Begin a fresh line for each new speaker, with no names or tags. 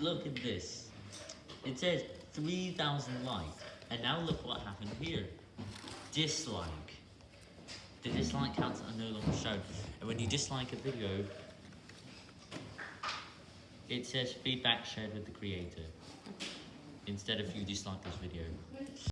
look at this. It says 3,000 likes, and now look what happened here. Dislike. The dislike counts are no longer shown, and when you dislike a video, it says feedback shared with the creator, instead of you dislike this video.